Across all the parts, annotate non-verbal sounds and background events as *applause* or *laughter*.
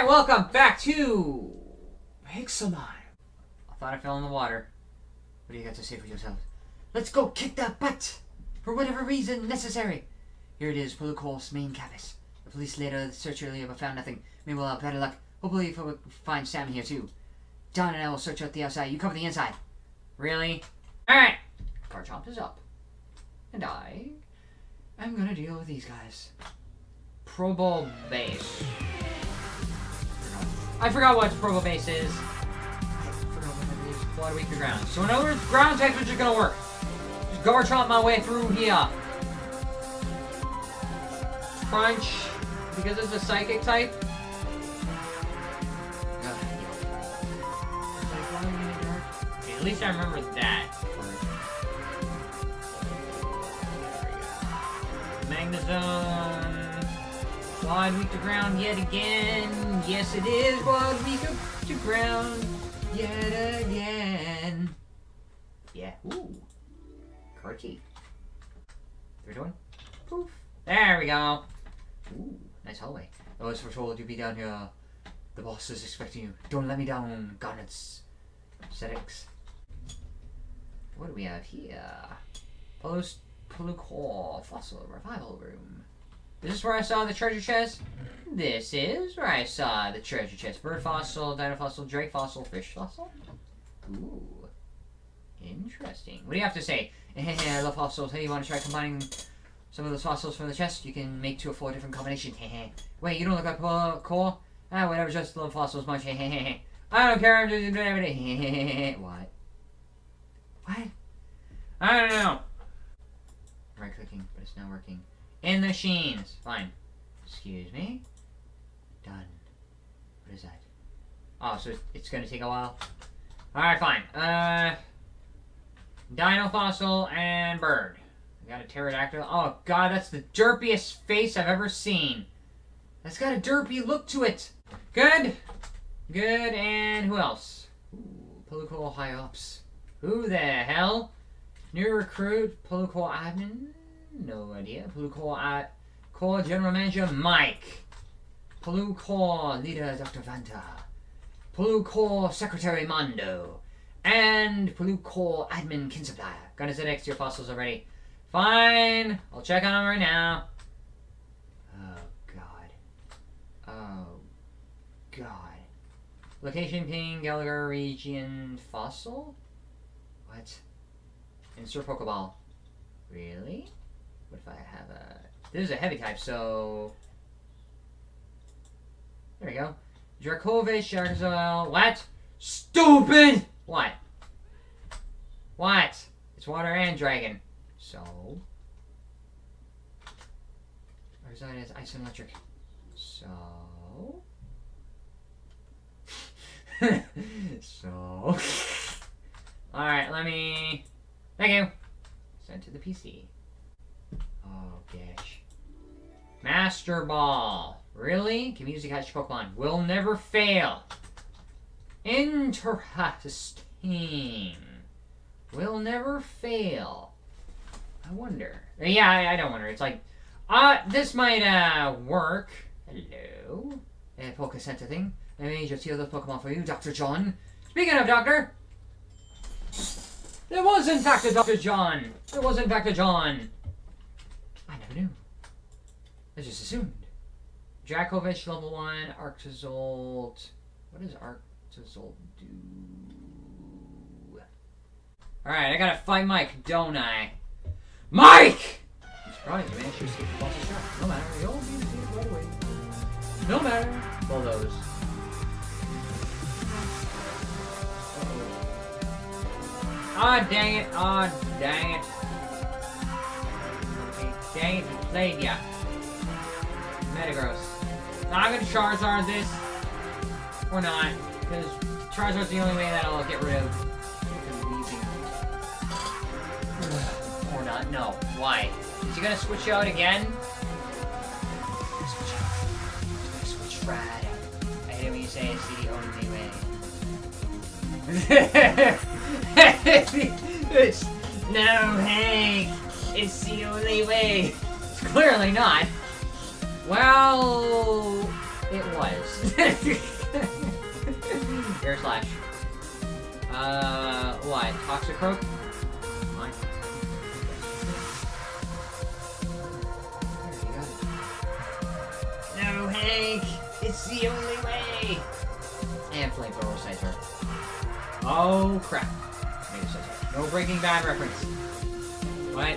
Alright, welcome back to Pixelmon. I thought I fell in the water. What do you got to say for yourself? Let's go kick that butt! For whatever reason necessary. Here it is, Polucor's main campus. The police later search earlier but found nothing. Have better luck. Hopefully we'll find Sam here too. Don and I will search out the outside. You cover the inside. Really? Alright. Garchomp is up. And I am gonna deal with these guys. Probo base. I forgot what Probopass is. Blood weaker ground. So in other ground types are just gonna work. Just Garchomp my way through here. Crunch. Because it's a psychic type. At least I remember that. Magnezone. Quad weak to ground yet again. Yes, it is quad weak to ground yet again. Yeah. Ooh. Carty. Third one. Poof. There we go. Ooh. Nice hallway. I was foretold you'd be down here. The boss is expecting you. Don't let me down, Garnets. Settings. What do we have here? Post Polucor Fossil Revival Room. This is where I saw the treasure chest? This is where I saw the treasure chest. Bird fossil, dino fossil, drake fossil, fish fossil. Ooh. Interesting. What do you have to say? *laughs* I love fossils. Hey, you want to try combining some of those fossils from the chest? You can make two or four different combinations. *laughs* Wait, you don't look like Core? Ah, whatever, just love fossils much. *laughs* I don't care, I'm just doing everything. what? What? I don't know. Right clicking, but it's not working. In the machines. Fine. Excuse me. Done. What is that? Oh, so it's gonna take a while. Alright, fine. Uh, Dino Fossil and Bird. Got a Pterodactyl. Oh god, that's the derpiest face I've ever seen. That's got a derpy look to it. Good. Good, and who else? Ooh, Polucor High Ops. Who the hell? New recruit, Polucor admin? No idea. Polucor at Core General Manager Mike. Polucor Leader Dr. Vanta. Polucor Secretary Mondo. And Polucor Admin Kinsupplier. Gonna set X to your fossils already. Fine. I'll check on them right now. Oh, God. Oh, God. Location ping, Gallagher region fossil? What? Insert Pokeball. Really? What if I have a... This is a heavy type, so... There we go. Dracovish, Sharkzoil. What? Stupid! What? What? It's water and dragon. So... Arizona is ice and electric. So... *laughs* so... *laughs* Alright, let me... Thank you. Send to the PC. Oh, gosh. Master Ball. Really? Can you use the catch Pokemon. Will never fail. Interesting. Will never fail. I wonder. Yeah, I, I don't wonder. It's like, uh, this might, uh, work. Hello? Uh, Poke Center thing. Let me just heal those Pokemon for you, Dr. John. Speaking of Doctor, there was in fact a Dr. John. There was in fact a John. I never knew. I just assumed. Dracovish, level 1, Arctozolt. What does Arctozolt do? Alright, I gotta fight Mike, don't I? Mike! The. No matter, be defeated right away. No matter. Bulldoze. Ah, oh, dang it. Ah, oh, dang it. Okay, it, played ya. Metagross. Now I'm gonna Charizard this. Or not. Because Charizard's the only way that I'll get rid of. *sighs* or not. No. Why? Is he gonna switch out again? Switch out. Switch right. I hate when you say it's the only way. *laughs* no, Hank, it's the only way. It's *laughs* clearly not. Well, it was. *laughs* Air slash. Uh, what? You go. No, Hank! It's the only way! And flamethrower Scyther. Oh, crap. No Breaking Bad reference. What?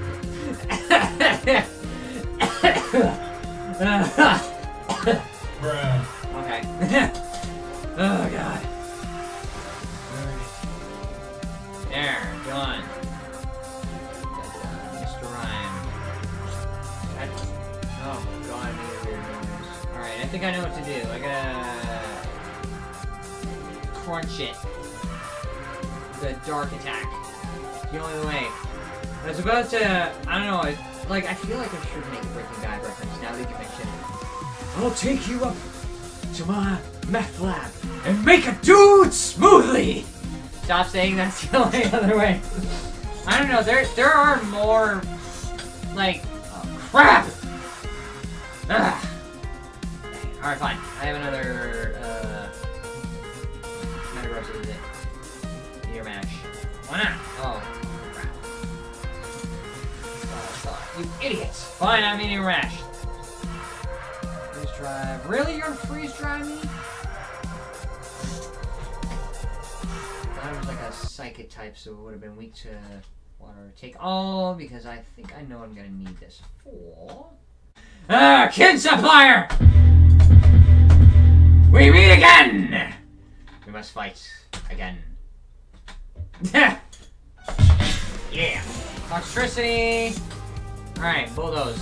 saying that's the *laughs* only other way. I don't know. There, there are more, like, oh, crap. Ugh. All right, fine. I have another. Uh, Metagross is it? Meteor mash. Why not? Oh. Oh, you idiots! Fine, I'm eating rash. Freeze drive. Really? You're gonna freeze dry me? Psychic type, so it would have been weak to water. Take all, because I think I know I'm gonna need this for. Ah, kid supplier! We meet again! We must fight again. *laughs* yeah! Toxicity! Alright, bulldoze.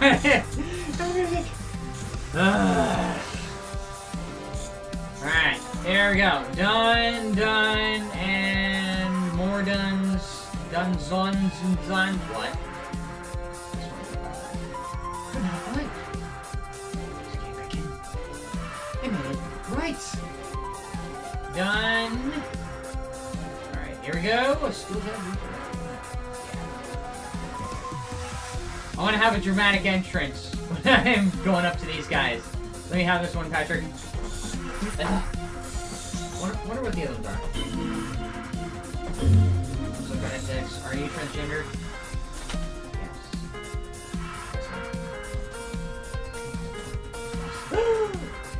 *laughs* Alright, here we go. Done, done, and more duns. Duns, duns, and duns. What? Right. Done. Alright, here we go. I still have I want to have a dramatic entrance *laughs* when I'm going up to these guys. Let me have this one, Patrick. Wonder, what the other ones are. So got six. Are you transgender?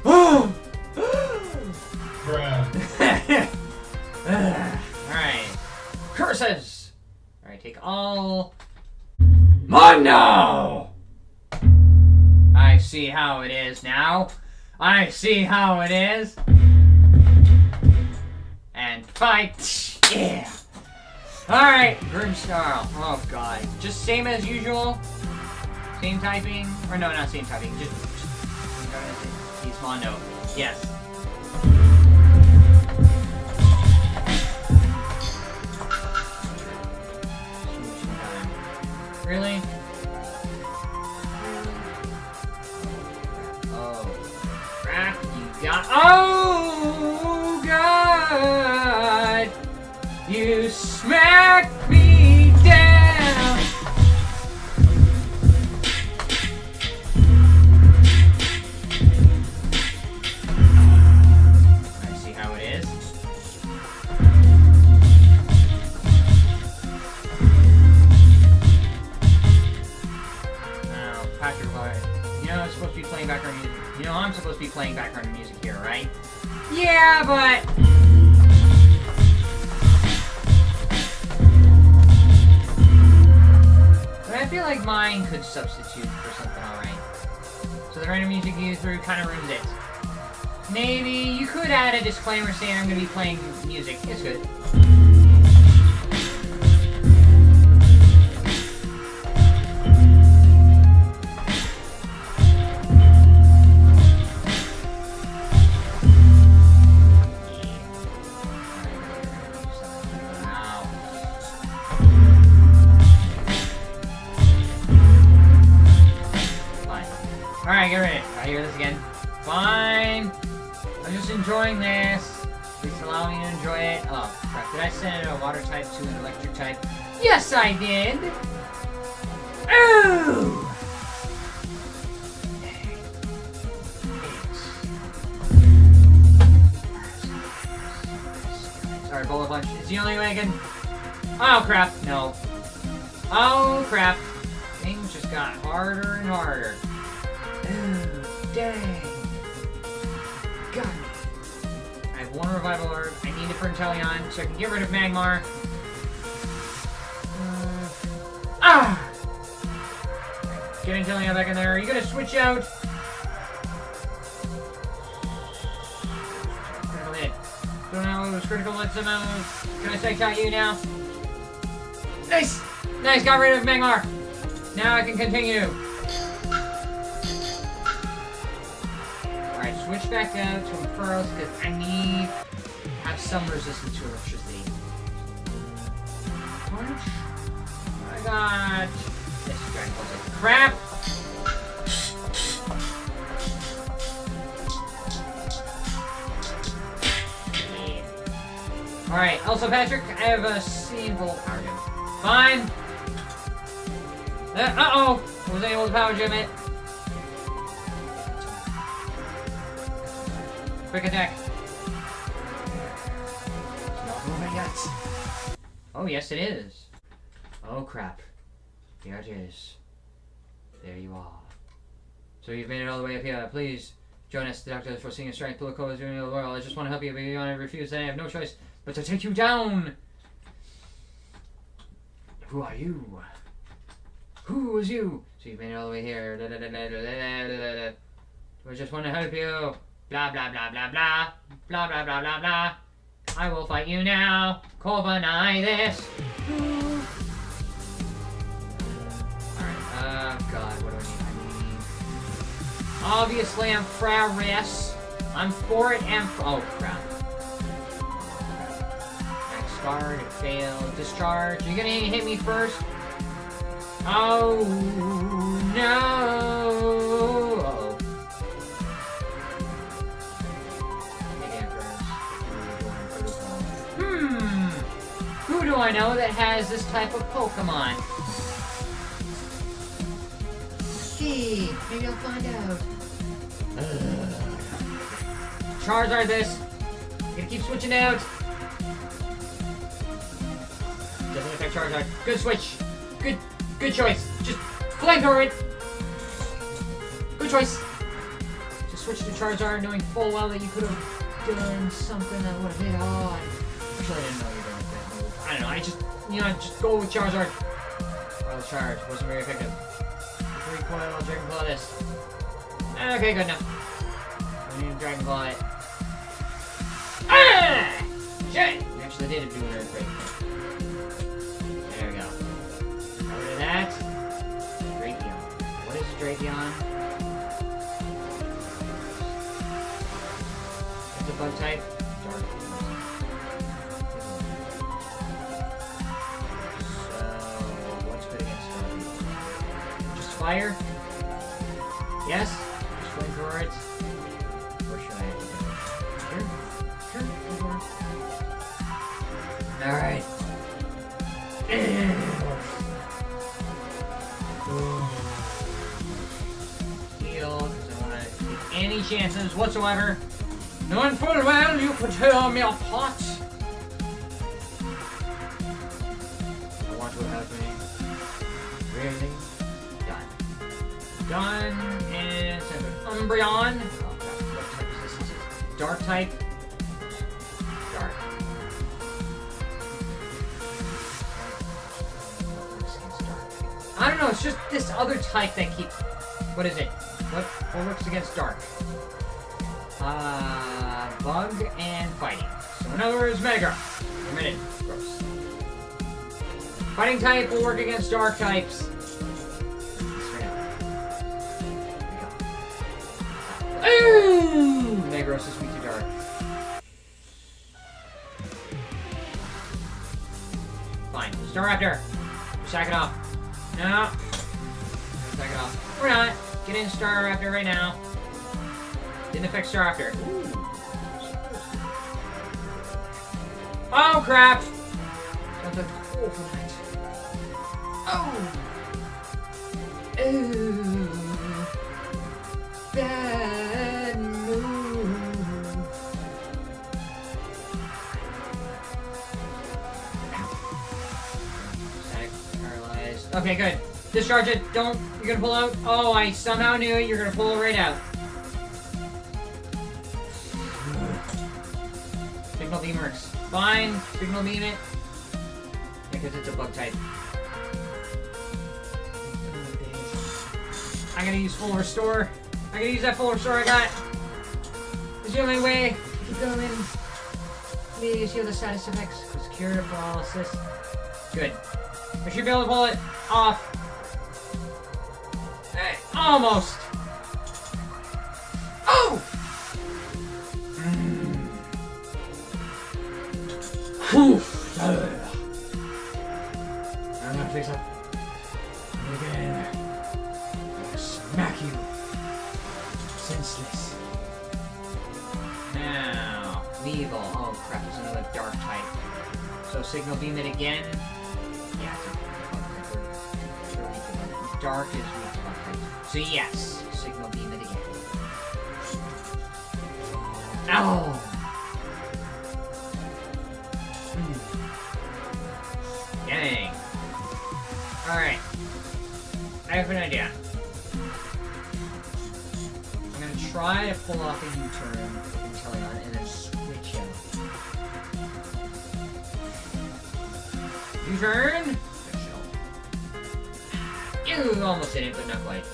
Oh! *gasps* Alright. Curses! Alright, take all. Mondo! I see how it is now. I see how it is. Fight! Yeah! Alright, Grimsnarl. Oh god. Just same as usual. Same typing. Or no, not same typing. Just. He's Mondo. Yes. Really? Oh. Crap, you got. Oh, You feel like mine could substitute for something alright. So the random music you threw kind of ruins it. Maybe you could add a disclaimer saying I'm going to be playing music. It's good. Punch. It's the only way I can... Oh, crap. No. Oh, crap. Things just got harder and harder. Ooh, *sighs* dang. God. I have one revival herb. I need it for Inteleon so I can get rid of Magmar. Uh, ah! Get Inteleon back in there. Are you gonna switch out? Don't know, it was critical hit somehow. Can I say out you now? Nice! Nice, got rid of Magmar. Now I can continue. Alright, switch back out to Ampharos because I need to have some resistance to electricity. Punch. I got this Ball Crap! Alright, also Patrick, I have a simple power gem. Fine. Uh, uh-oh! I was able to power gem it. Quick attack. Not moving yet. Oh, yes it is. Oh, crap. Here it is. There you are. So you've made it all the way up here. Please join us. The doctor is foreseeing a strength. Political is doing the world. I just want to help you, but you want to refuse, then I have no choice but to take you down. Who are you? Who is you? So you've made it all the way here. Da, da, da, we just want to help you. Blah, blah, blah, blah, blah. Blah, blah, blah, blah, blah. I will fight you now. Corvanai this. Alright, oh god, what do I need? I need... Obviously, I'm Frau Riss. I'm for it and... Oh, crap. It failed. Discharge. Are gonna hit me first? Oh, no! Hmm. Who do I know that has this type of Pokemon? See, maybe I'll find out. Charizard this. Gonna keep switching out. Affect Charizard. Good switch. Good, good choice. Just flamethrower it. Good choice. Just switch to Charizard, knowing full well that you could have done something that would have hit on. Actually, I didn't know you were going to that. I don't know. I just, you know, just go with Charizard. Wild Charge wasn't very effective. Recoil, Dragon Claw this. Okay, good enough. I need to Dragon Claw it. Ah! Shit! Actually, they did do an earthquake. Drapion? It's a bug type. So, what's good against? Just fire? Yes? Any chances whatsoever. Knowing full well you could tear me apart. I want to help me. Really? Done. Done. And Umbreon. What type is this? Is it dark type? Dark. I don't know, it's just this other type that keeps... What is it? What, what works against dark? Uh, bug and fighting. So in other words, Mega. Minute. Gross. Fighting type will work against dark types. Ooh! Negros is weak to dark. Fine. Staraptor. Sack it off. No. Sack it off. We're not. Get in Staraptor, right now. Didn't affect Staraptor. Oh crap! Oh! Ooh. Bad move. Ow. Paralyzed. Okay, good. Discharge it. Don't you're gonna pull out. Oh, I somehow knew it. You're gonna pull it right out. Signal beam works. Fine. Signal beam it. Because it's a bug type. I'm gonna use full restore. I'm gonna use that full restore I got. It's the only way. Keep going. Please heal the status effects. Cure paralysis. Good. I should be able to pull it off. Almost. Oh! Whew. I'm gonna fix up. Again. Smack you. Senseless. Now, Weavile. Oh crap, there's another dark type. So signal beam it again. Yeah, dark is So yes, signal beam it again. Ow! Dang. Alright. I have an idea. I'm gonna try to pull off a U-turn with Inteleon and then switch him. U-turn! Ew, almost hit it, but not quite.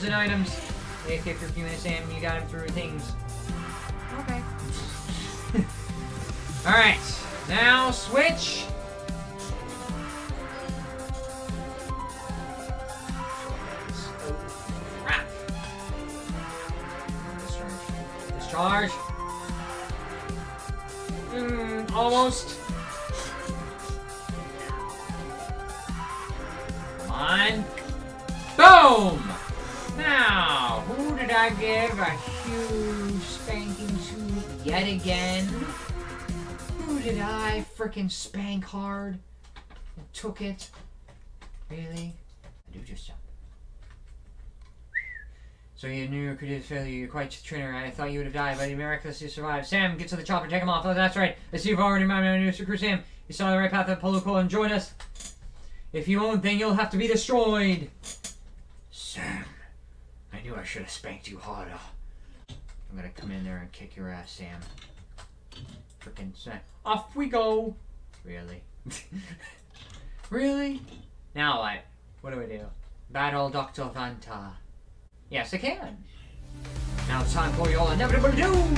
Potions and items. If you're few minutes in, you got him through things. Okay. *laughs* Alright, now switch. Crap. Discharge. Discharge. Hmm, almost. I give a huge spanking to yet again? Who did I frickin' spank hard? And took it? Really? I do just jump. So you knew your creative failure, you're quite a trainer. I thought you would have died, but you miraculously survived. Sam, get to the chopper, take him off. Oh, that's right. I see you've already my new crew, Sam. You saw the right path of Polo and join us. If you won't, then you'll have to be destroyed. Sam, knew I should have spanked you harder. I'm gonna come in there and kick your ass, Sam. Frickin' Sam. Off we go. Really? *laughs* really? Now what? What do we do? Battle Dr. Vanta. Yes, I can. Now it's time for your inevitable doom!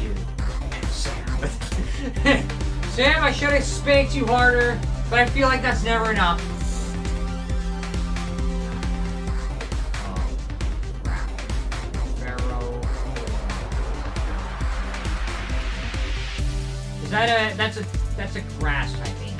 You and Sam. Sam, I should have spanked you harder, but I feel like that's never enough. Is that a that's a that's a grass type alien?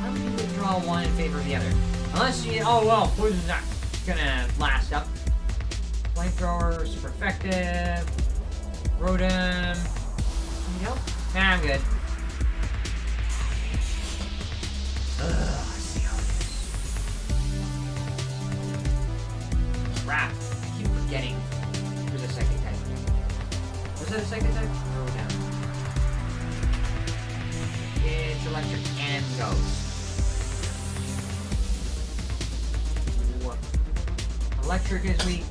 Why would you withdraw one in favor of the other? Unless you oh well, poison's not gonna last up. Flamethrower, super effective. Rotom. Need? Nah, I'm good. Ugh, I see how it is. Crap. I keep forgetting. Who's a second type? Was that a second type? It's electric and? Electric is weak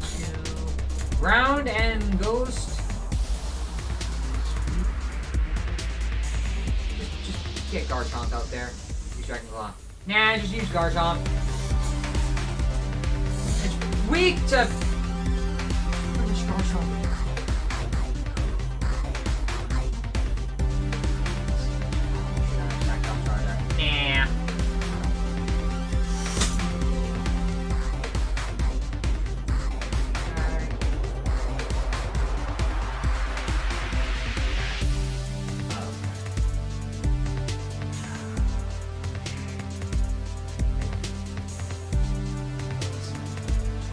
ground and ghost. Just, just get Garchomp out there. Use Dragon Claw. Nah, just use Garchomp. It's weak to.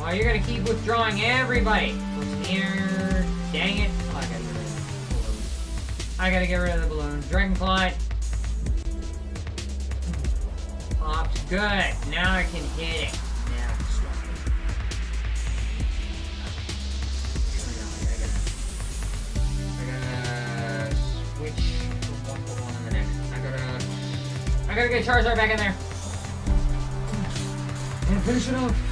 Oh, you're gonna keep withdrawing everybody. Here? Dang it. Oh, I gotta get rid of the balloon. I gotta get rid of the balloon. Dragonfly. Popped. Good. Now I can hit it. Now. I gotta switch. I gotta. I gotta get Charizard back in there. And finish it off.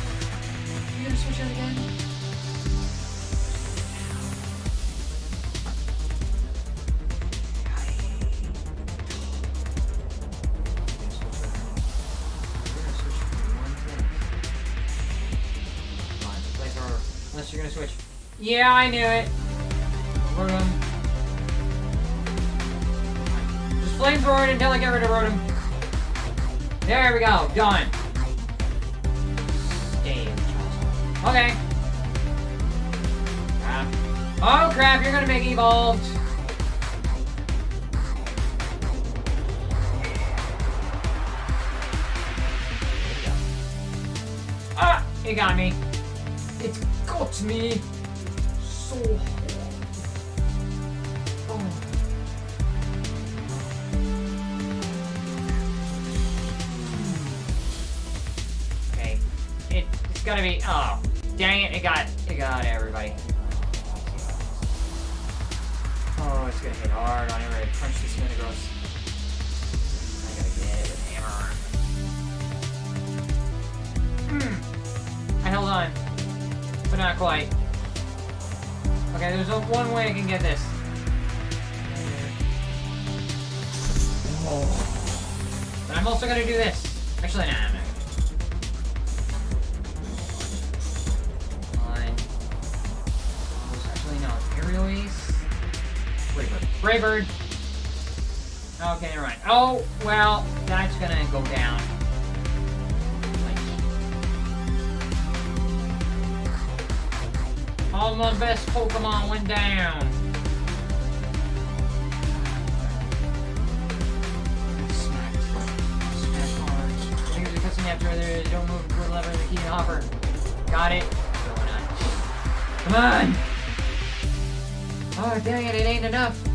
Switch. Yeah, I knew it. Rotom. Just flamethrower it until I get rid of Rotom. There we go. Done. Okay. Crap. Oh crap, you're gonna make evolved. Ah! Got me. Got me. So. Oh. Okay. It, it's gotta be. Oh, dang it! It got it got everybody. Oh, it's gonna hit hard on everybody. Punch this Metagross. I gotta get it with hammer. Hmm. I held on, but not quite. Okay, there's one way I can get this. But I'm also gonna do this. Actually, nah, I'm not. Actually, no. Aerial. Brave Bird. Okay, never mind. Oh, well, that's gonna go down. All my best Pokemon went down. After other. Don't move the lever the key hopper. Got it. Come on! Oh, dang it, it ain't enough.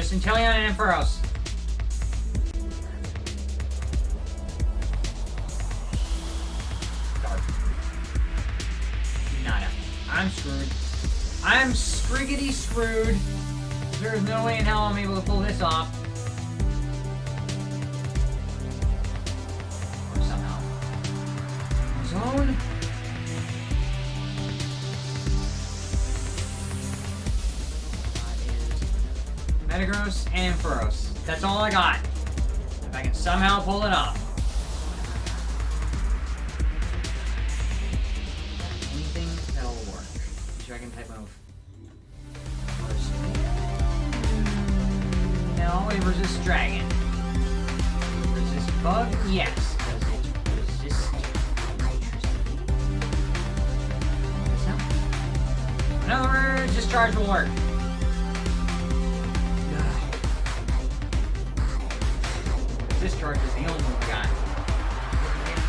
Just Inteleon and Ampharos. Nada. I'm screwed. I'm scriggity screwed. There's no way in hell I'm able to pull this off. And Ampharos. That's all I got. If I can somehow pull it off. Anything that'll work. Dragon type move. No, it resists dragon. Resist bug? Yes. Resist. In other words, discharge will work. Discharge is the only one we got.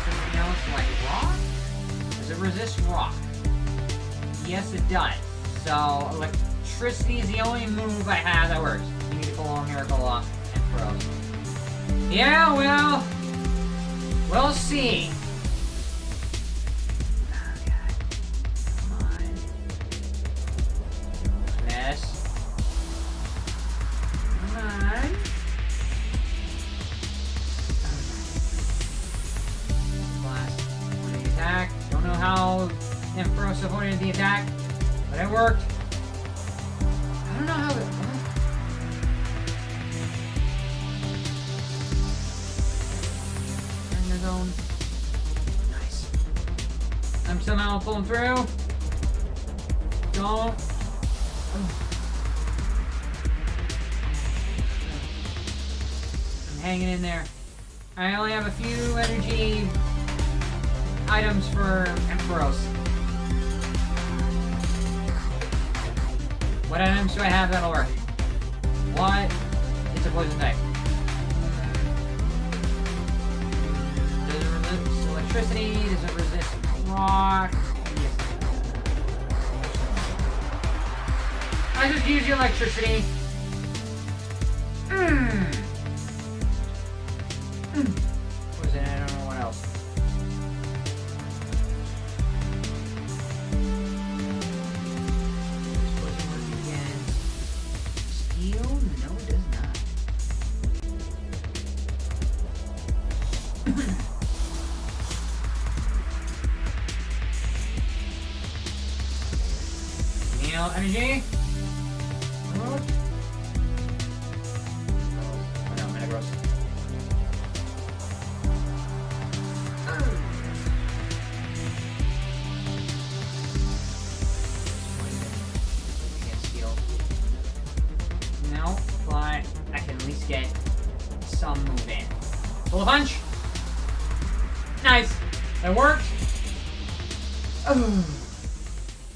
Anything else like rock? Does it resist rock? Yes, it does. So, electricity is the only move I have that works. You need to pull a miracle off and throw. Yeah, well, we'll see. How Ampharos avoided the attack, but it worked. I don't know how it. The zone. Nice. I'm somehow pulling through. Don't. I'm hanging in there. I only have a few energy items for Ampharos. What items do I have that'll work? What? It's a poison type. Does it resist electricity? Does it resist rock? Yes. I just use the electricity. Mmm.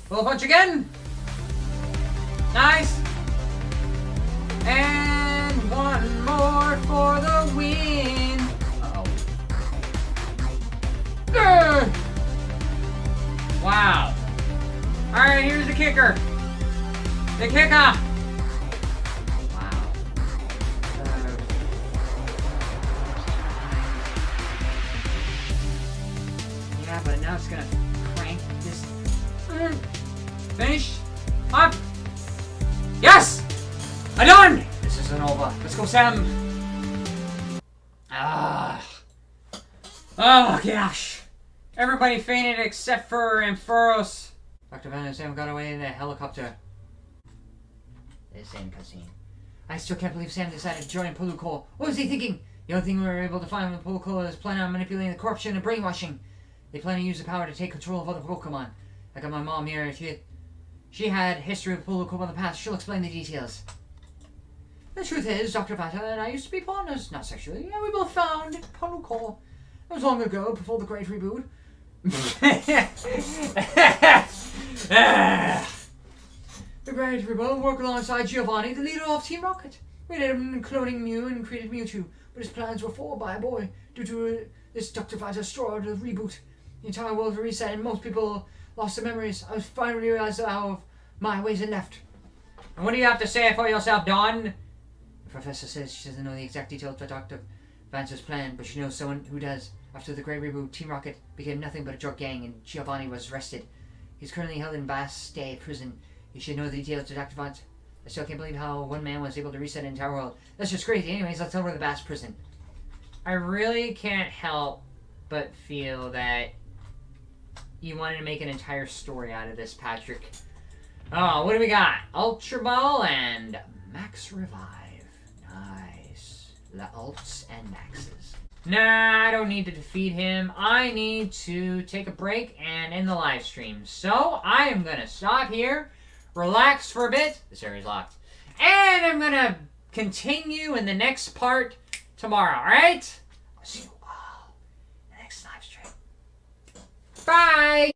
Full punch again. Nice. And one more for the win. Uh-oh. Grr! Wow. Alright, here's the kicker. The kicker. I done! This isn't over. Let's go, Sam. Ah. Oh, gosh. Everybody fainted except for Ampharos. Dr. Van and Sam got away in a helicopter. The same cutscene. I still can't believe Sam decided to join Polucol. What was he thinking? The only thing we were able to find with Polucol is planning on manipulating the corruption and brainwashing. They plan to use the power to take control of other Pokemon. I got my mom here. She, she had history with Polucol in the past. She'll explain the details. The truth is, Dr. Vata and I used to be partners, not sexually, and we both found Polucol. It was long ago, before the Great Reboot. the Great Reboot worked alongside Giovanni, the leader of Team Rocket. We did him cloning Mew and created Mewtwo, but his plans were foiled by a boy due to uh, this Dr. Vata straw the reboot. The entire world reset and most people lost their memories. I was finally realized how my ways had left. And what do you have to say for yourself, Don? The professor says she doesn't know the exact details of Dr. Vance's plan, but she knows someone who does. After the Great Reboot, Team Rocket became nothing but a drug gang, and Giovanni was arrested. He's currently held in Bastille prison. You should know the details of Dr. Vance. I still can't believe how one man was able to reset an entire world. That's just crazy. Anyways, let's head over to the Bass prison. I really can't help but feel that you wanted to make an entire story out of this, Patrick. Oh, what do we got? Ultra Ball and Max Revive the ults and maxes. Nah, I don't need to defeat him. I need to take a break and end the live stream. So I am going to stop here, relax for a bit. This area's locked. And I'm going to continue in the next part tomorrow, alright? See you all in the next live stream. Bye!